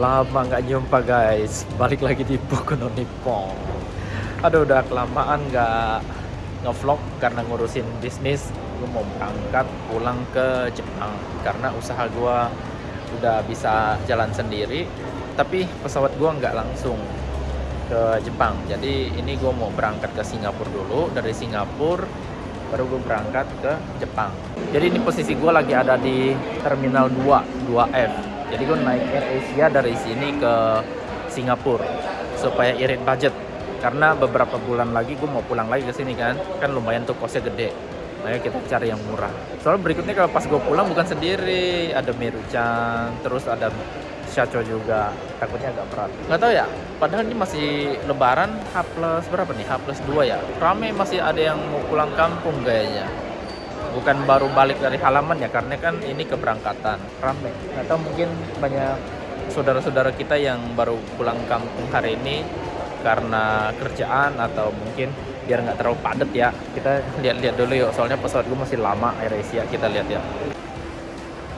Lama nggak jumpa guys. Balik lagi di Boku Nippon. Aduh udah kelamaan nggak ngevlog karena ngurusin bisnis. Gue mau berangkat pulang ke Jepang Karena usaha gue udah bisa jalan sendiri. Tapi pesawat gue nggak langsung ke Jepang. Jadi ini gue mau berangkat ke Singapura dulu. Dari Singapura baru gue berangkat ke Jepang. Jadi ini posisi gue lagi ada di Terminal 2 2F jadi gue naik Air Asia dari sini ke Singapura supaya irit budget. Karena beberapa bulan lagi gue mau pulang lagi ke sini kan. Kan lumayan tuh kosnya gede. Makanya kita cari yang murah. Soalnya berikutnya kalau pas gue pulang bukan sendiri. Ada Meruchan terus ada Shacho juga. Takutnya agak berat. Nggak tahu ya padahal ini masih lebaran H plus berapa nih? H plus 2 ya? Rame masih ada yang mau pulang kampung kayaknya bukan baru balik dari halaman ya karena kan ini keberangkatan. Rame. Atau mungkin banyak saudara-saudara kita yang baru pulang kampung hari ini karena kerjaan atau mungkin biar nggak terlalu padat ya. Kita lihat-lihat dulu yuk soalnya pesawat gue masih lama AirAsia kita lihat ya.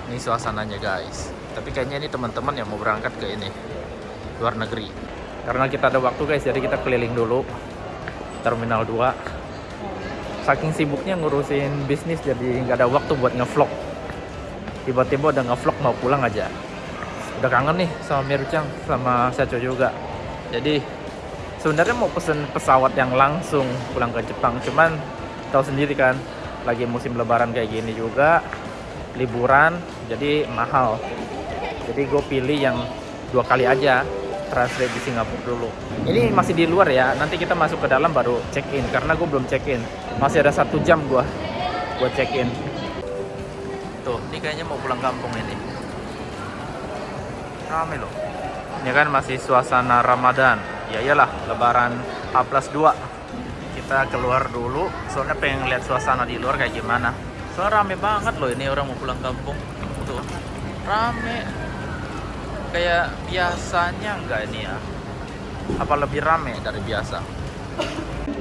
Ini suasananya guys. Tapi kayaknya ini teman-teman yang mau berangkat ke ini luar negeri. Karena kita ada waktu guys jadi kita keliling dulu. Terminal 2 saking sibuknya ngurusin bisnis jadi nggak ada waktu buat ngevlog. Tiba-tiba udah ngevlog mau pulang aja. Udah kangen nih sama Mirucang sama Sacho juga. Jadi sebenarnya mau pesen pesawat yang langsung pulang ke Jepang cuman tahu sendiri kan lagi musim lebaran kayak gini juga liburan jadi mahal. Jadi gue pilih yang dua kali aja translate di Singapura dulu. Ini masih di luar ya nanti kita masuk ke dalam baru check in karena gue belum check in. Masih ada satu jam gue buat check in. Tuh ini kayaknya mau pulang kampung ini. Rame loh. Ini kan masih suasana Ramadan. Ya iyalah lebaran H plus 2 kita keluar dulu soalnya pengen lihat suasana di luar kayak gimana. Soalnya rame banget loh ini orang mau pulang kampung. Tuh rame kayak biasanya enggak ini ya? Apa lebih rame dari biasa?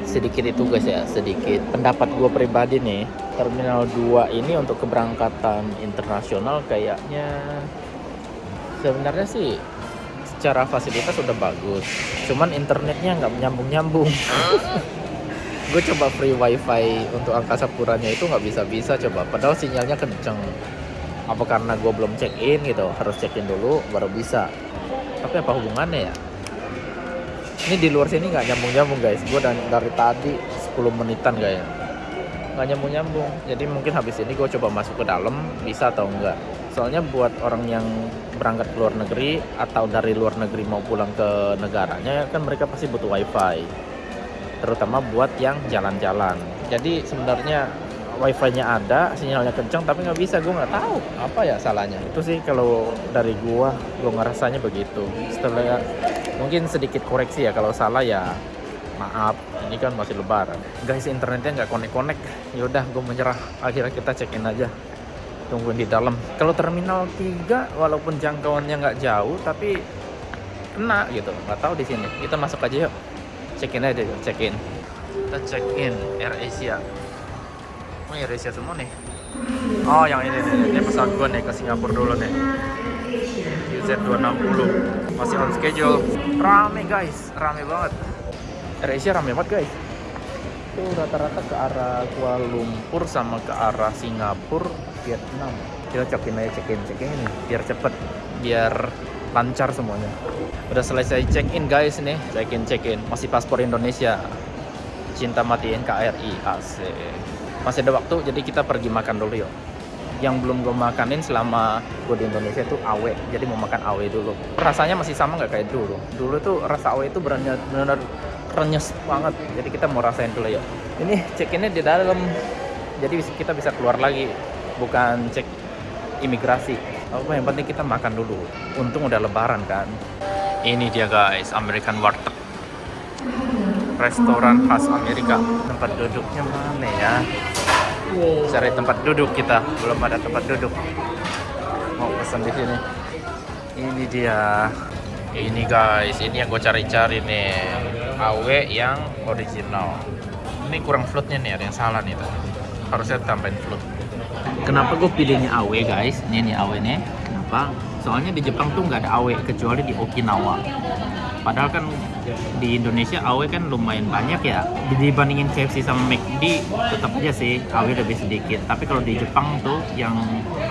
Sedikit itu guys ya sedikit pendapat gue pribadi nih Terminal 2 ini untuk keberangkatan internasional kayaknya sebenarnya sih secara fasilitas udah bagus cuman internetnya nggak nyambung-nyambung gue coba free wifi untuk angkasa puranya itu nggak bisa-bisa coba padahal sinyalnya kenceng apa karena gue belum check in gitu harus check in dulu baru bisa. Tapi apa hubungannya ya? Ini di luar sini nggak nyambung nyambung guys. Gue dari, dari tadi 10 menitan kayaknya nggak nyambung nyambung jadi mungkin habis ini gue coba masuk ke dalam bisa atau enggak soalnya buat orang yang berangkat ke luar negeri atau dari luar negeri mau pulang ke negaranya kan mereka pasti butuh wifi. Terutama buat yang jalan-jalan. Jadi sebenarnya wifi-nya ada, sinyalnya kencang tapi nggak bisa, gue nggak tahu apa ya salahnya. Itu sih kalau dari gua, gue ngerasanya begitu. Setelah mungkin sedikit koreksi ya kalau salah ya maaf. Ini kan masih lebaran. Guys internetnya nggak connect-connect. Yaudah gue menyerah. Akhirnya kita check in aja. Tungguin di dalam. Kalau terminal 3 walaupun jangkauannya nggak jauh tapi kena gitu. Nggak tahu di sini. Kita masuk aja yuk. Check in aja, check in. Kita check in Air Asia. Oh ya Asia semua nih. Oh yang ini nih, ini pesawat gue nih ke Singapura dulu nih. UZ260 masih on schedule. Rame guys, rame banget. AirAsia rame banget guys. Itu rata-rata ke arah Kuala Lumpur sama ke arah Singapura, Vietnam. Kita cekin aja cekin cekin biar cepet, biar lancar semuanya. Udah selesai check in guys nih, check in check in. Masih paspor Indonesia. Cinta mati NKRI, asik masih ada waktu jadi kita pergi makan dulu yuk. Yang belum gue makanin selama gue di Indonesia itu awe jadi mau makan awe dulu. Rasanya masih sama nggak kayak dulu? Dulu tuh rasa awe itu benar-benar renyes banget. Jadi kita mau rasain dulu yuk. Ini check innya di dalam. Jadi kita bisa keluar lagi bukan cek imigrasi. Apa yang penting kita makan dulu. Untung udah lebaran kan? Ini dia guys American Warteg. Restoran khas Amerika. Tempat duduknya mana ya cari tempat duduk kita. Belum ada tempat duduk. Mau pesan di sini. Ini dia. Ini guys. Ini yang gue cari-cari nih. AW yang original. Ini kurang floatnya nih. Ada yang salah nih tuh harusnya tambahin float. Kenapa gue pilihnya AW guys? Ini nih AW nya kenapa? Soalnya di Jepang tuh nggak ada AW kecuali di Okinawa padahal kan di Indonesia AW kan lumayan banyak ya. Dibandingin KFC sama McD tetap aja sih AW lebih sedikit. Tapi kalau di Jepang tuh yang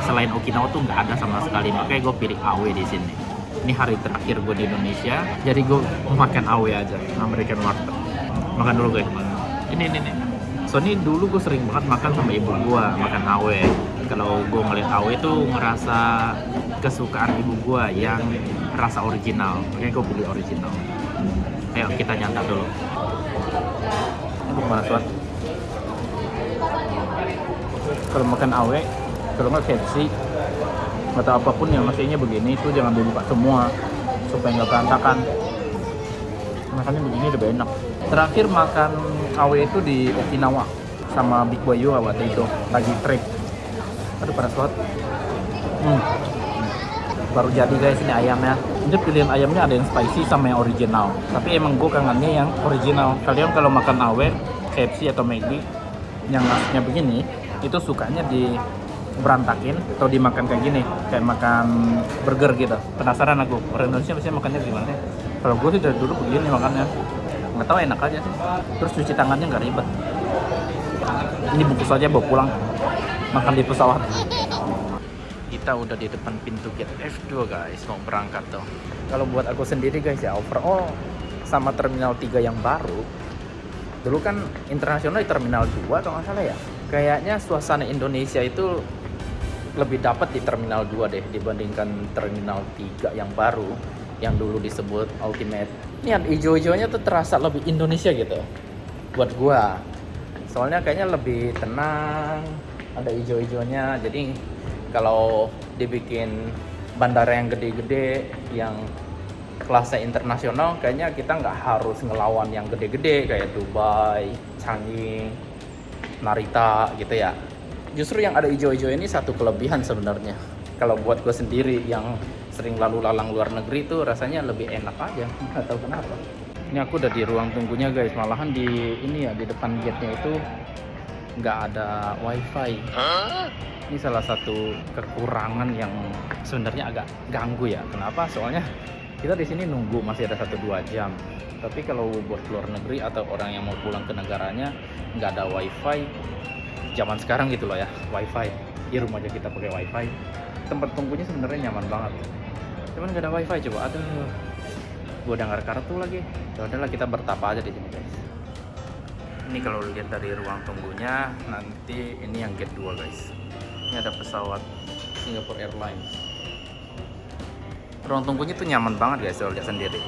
selain Okinawa tuh nggak ada sama sekali. Makanya gue pilih AW di sini. Ini hari terakhir gue di Indonesia jadi gue makan AW aja American Warteg makan dulu guys. Ini ini nih so ini dulu gue sering banget makan sama ibu gue makan AW kalau gue ngeliat AW tuh ngerasa kesukaan ibu gue yang rasa original. Makanya gue pilih original. Ayo kita nyantap dulu. Panas banget kalau makan awe kalau nggak KFC atau apa pun yang nasinya begini itu jangan dibuka semua supaya nggak berantakan. Makannya begini lebih enak. Terakhir makan awe itu di Okinawa sama Big Boy juga waktu itu lagi trip aduh panas banget hmm. Baru jadi guys ini ayamnya. Ini pilihan ayamnya ada yang spicy sama yang original. Tapi emang gue kangennya yang original. Kalian kalau makan awe KFC atau McD yang nasinya begini itu sukanya di berantakin atau dimakan kayak gini. Kayak makan burger gitu. Penasaran aku orang Indonesia biasanya makannya gimana? Kalau gue sih dari dulu begini makannya. Nggak tahu enak aja sih. Terus cuci tangannya nggak ribet. Ini bungkus aja bawa pulang makan di pesawat. Kita udah di depan pintu gate F2 guys. Mau berangkat tuh kalau buat aku sendiri guys ya overall sama terminal 3 yang baru dulu kan internasional di terminal 2 atau nggak salah ya. Kayaknya suasana Indonesia itu lebih dapat di terminal 2 deh dibandingkan terminal 3 yang baru yang dulu disebut Ultimate. Ini yang hijau-hijaunya tuh terasa lebih Indonesia gitu buat gua. Soalnya kayaknya lebih tenang ada hijau-hijaunya. Jadi kalau dibikin bandara yang gede-gede yang kelasnya internasional kayaknya kita nggak harus ngelawan yang gede-gede kayak Dubai, Changi, Narita gitu ya. Justru yang ada hijau-hijau ini satu kelebihan sebenarnya. Kalau buat gue sendiri yang sering lalu lalang luar negeri itu rasanya lebih enak aja. Nggak tahu kenapa. Ini aku udah di ruang tunggunya guys. Malahan di ini ya di depan gate-nya itu nggak ada wifi. Ini salah satu kekurangan yang sebenarnya agak ganggu ya. Kenapa? Soalnya kita di sini nunggu masih ada satu dua jam. Tapi kalau buat luar negeri atau orang yang mau pulang ke negaranya nggak ada wifi. Zaman sekarang gitu loh ya wifi. Di rumah aja kita pakai wifi. Tempat tunggunya sebenarnya nyaman banget. Cuman nggak ada wifi coba. Aduh. Gue udah nggak kartu lagi. Ya udahlah kita bertapa aja di sini guys ini kalau lihat dari ruang tunggunya nanti ini yang gate 2 guys. Ini ada pesawat Singapore Airlines. Ruang tunggunya tuh nyaman banget guys kalau lihat sendiri.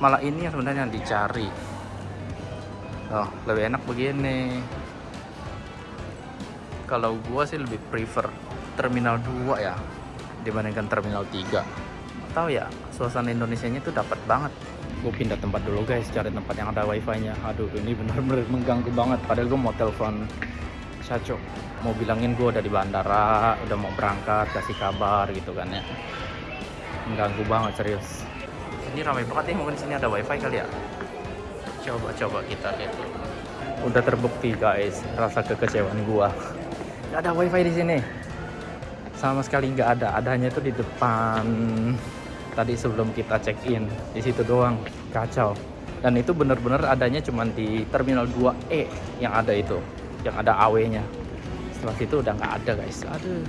Malah ini yang sebenarnya yang dicari. Oh lebih enak begini. Kalau gua sih lebih prefer terminal 2 ya dibandingkan terminal 3 tahu ya suasana Indonesia nya tuh dapat banget gue pindah tempat dulu guys. Cari tempat yang ada wifi nya aduh ini benar-benar mengganggu banget. Padahal gue mau telepon Caco mau bilangin gue udah di bandara udah mau berangkat kasih kabar gitu kan ya. Mengganggu banget serius. Ini ramai banget nih mungkin sini ada wifi kali ya? Coba coba kita lihat dulu. Udah terbukti guys. Rasa kekecewaan gua. Nggak ada wifi di sini. Sama sekali nggak ada. Adanya itu di depan tadi sebelum kita check in di situ doang kacau. Dan itu bener-bener adanya cuma di terminal 2E yang ada itu yang ada AW nya setelah itu udah nggak ada guys. Aduh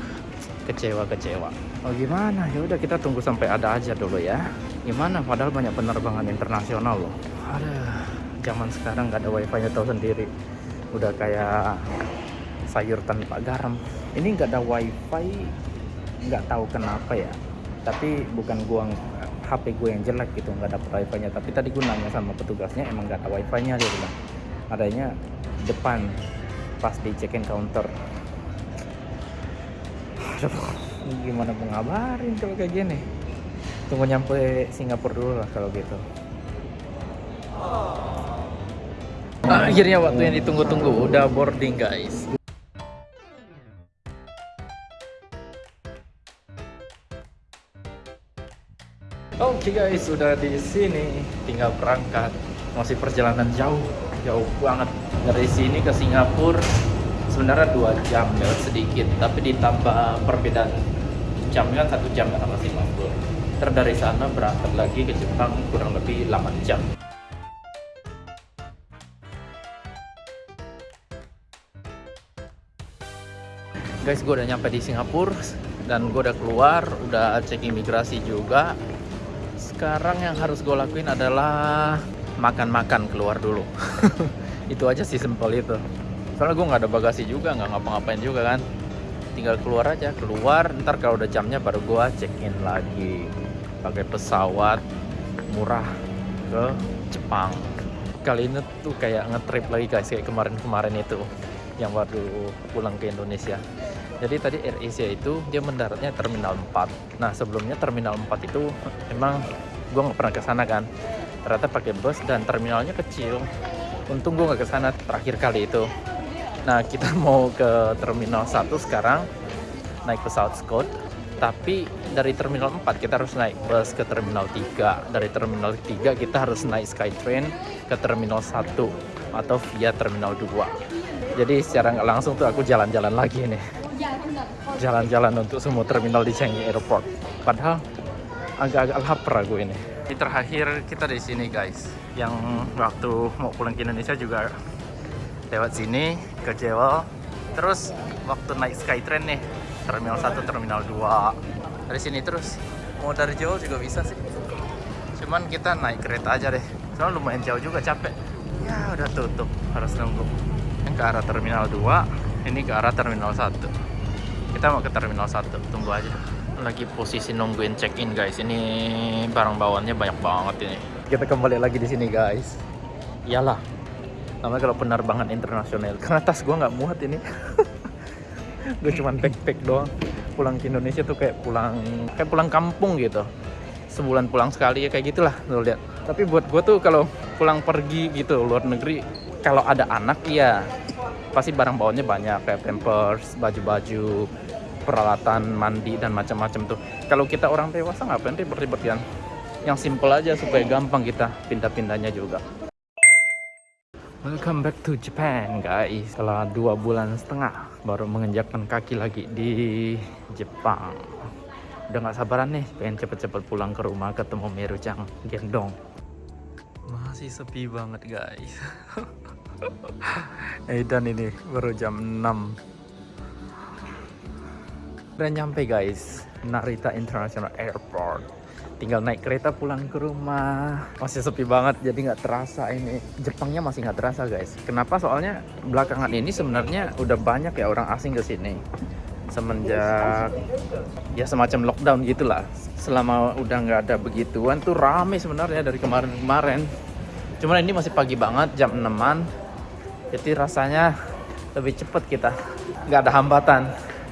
kecewa kecewa oh gimana? Ya udah kita tunggu sampai ada aja dulu ya. Gimana? Padahal banyak penerbangan internasional loh. Aduh zaman sekarang nggak ada wifi nya tahu sendiri. Udah kayak sayur tanpa garam. Ini nggak ada wifi nggak tahu kenapa ya tapi bukan gua HP gue yang jelek gitu nggak dapet wifi nya tapi tadi gue nanya sama petugasnya emang nggak ada wifi nya dia bilang. Adanya depan pas di check in counter. Aduh, gimana mau ngabarin kalau kayak gini? Tunggu nyampe Singapura dulu lah kalau gitu. Akhirnya waktu yang ditunggu-tunggu udah boarding guys Oke okay guys, sudah di sini, tinggal berangkat. Masih perjalanan jauh, jauh banget. Dari sini ke Singapura. Sebenarnya dua jam lewat sedikit, tapi ditambah perbedaan jam kan satu jam sama Singapura. Terus dari sana berangkat lagi ke Jepang kurang lebih 8 jam. Guys gue udah nyampe di Singapura dan gue udah keluar udah cek imigrasi juga sekarang yang harus gue lakuin adalah makan-makan keluar dulu. Itu aja sih simpel itu. Soalnya gue nggak ada bagasi juga nggak ngapa-ngapain juga kan. Tinggal keluar aja keluar ntar kalau udah jamnya baru gue check in lagi. Pakai pesawat murah ke Jepang. Kali ini tuh kayak ngetrip lagi guys kayak kemarin-kemarin itu. Yang baru pulang ke Indonesia. Jadi tadi Air Asia itu dia mendaratnya Terminal 4 nah sebelumnya Terminal 4 itu emang gue nggak pernah ke sana kan. Ternyata pakai bus dan terminalnya kecil. Untung gue nggak ke sana terakhir kali itu. Nah kita mau ke Terminal 1 sekarang naik pesawat Scout tapi dari Terminal 4 kita harus naik bus ke Terminal 3 dari Terminal 3 kita harus naik Skytrain ke Terminal 1 atau via Terminal 2 jadi secara nggak langsung tuh aku jalan-jalan lagi nih. Jalan-jalan untuk semua terminal di Changi Airport. Padahal agak-agak lapar aku ini. Ini terakhir kita di sini guys. Yang waktu mau pulang ke Indonesia juga lewat sini ke Jewel. Terus waktu naik Skytrain nih, Terminal 1, Terminal 2. Dari sini terus. Mau dari Jewel juga bisa sih. Cuman kita naik kereta aja deh. Soalnya lumayan jauh juga capek. Ya udah tutup, harus nunggu. Yang ke arah Terminal 2, ini ke arah Terminal 1 kita mau ke terminal 1 tunggu aja lagi posisi nungguin check in guys. Ini barang bawaannya banyak banget ini. Kita kembali lagi di sini guys. Iyalah. Namanya kalau penerbangan internasional. Karena tas gue nggak muat ini. Gue cuman backpack doang. Pulang ke Indonesia tuh kayak pulang kayak pulang kampung gitu. Sebulan pulang sekali ya kayak gitulah lo lihat. Tapi buat gue tuh kalau pulang pergi gitu luar negeri kalau ada anak ya pasti barang bawaannya banyak kayak pampers, baju-baju, peralatan mandi dan macam-macam tuh. Kalau kita orang dewasa ngapain ribet-ribet kan? Yang simple aja supaya gampang kita pindah-pindahnya juga. Welcome back to Japan guys Setelah dua bulan setengah Baru menginjakkan kaki lagi di Jepang Udah gak sabaran nih Pengen cepet-cepet pulang ke rumah Ketemu Meru-chan Gendong Masih sepi banget guys Edan ini baru jam 6 dan nyampe guys. Narita International Airport. Tinggal naik kereta pulang ke rumah. Masih sepi banget jadi nggak terasa ini. Jepangnya masih nggak terasa guys. Kenapa? Soalnya belakangan ini sebenarnya udah banyak ya orang asing ke sini. Semenjak ya semacam lockdown gitulah. Selama udah nggak ada begituan tuh rame sebenarnya dari kemarin-kemarin. Cuman ini masih pagi banget jam 6an jadi rasanya lebih cepat kita. Nggak ada hambatan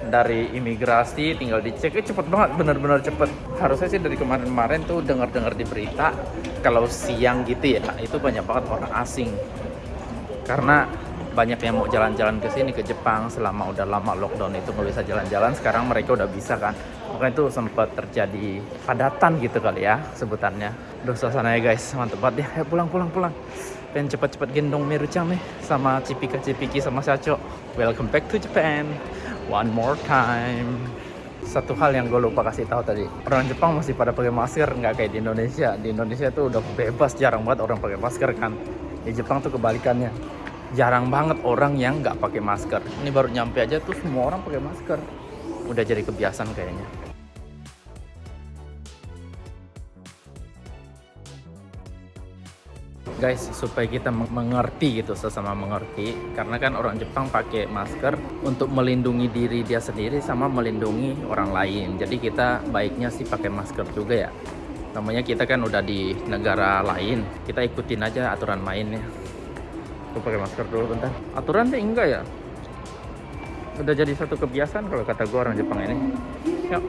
dari imigrasi tinggal dicek. Eh, cepet banget bener-bener cepet. Harusnya sih dari kemarin-kemarin tuh dengar-dengar di berita kalau siang gitu ya itu banyak banget orang asing. Karena banyak yang mau jalan-jalan ke sini ke Jepang selama udah lama lockdown itu nggak bisa jalan-jalan sekarang mereka udah bisa kan. Makanya itu sempat terjadi padatan gitu kali ya sebutannya. Duh suasananya guys mantep banget. Ya pulang pulang pulang. Pengen cepat-cepat gendong Merucang nih sama Cipika Cipiki sama Sacho. Welcome back to Japan one more time. Satu hal yang gue lupa kasih tahu tadi. Orang Jepang masih pada pakai masker nggak kayak di Indonesia. Di Indonesia tuh udah bebas jarang banget orang pakai masker kan. Di Jepang tuh kebalikannya. Jarang banget orang yang nggak pakai masker. Ini baru nyampe aja tuh semua orang pakai masker. Udah jadi kebiasaan kayaknya guys supaya kita mengerti gitu sesama mengerti. Karena kan orang Jepang pakai masker untuk melindungi diri dia sendiri sama melindungi orang lain. Jadi kita baiknya sih pakai masker juga ya. Namanya kita kan udah di negara lain. Kita ikutin aja aturan mainnya. Aku pakai masker dulu bentar. Aturan sih enggak ya? Udah jadi satu kebiasaan kalau kata gue orang Jepang ini. Yuk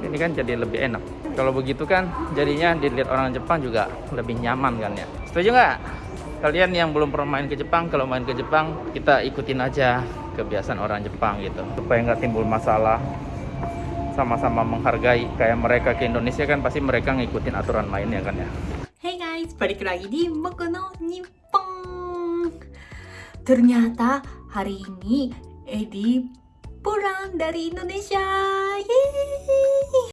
ini kan jadi lebih enak. Kalau begitu kan jadinya dilihat orang Jepang juga lebih nyaman kan ya setuju nggak? Kalian yang belum pernah main ke Jepang kalau main ke Jepang kita ikutin aja kebiasaan orang Jepang gitu. Supaya nggak timbul masalah. Sama-sama menghargai kayak mereka ke Indonesia kan pasti mereka ngikutin aturan mainnya kan ya. Hey guys, balik lagi di Moku no Nippon Ternyata hari ini Edi pulang dari Indonesia. Yeay.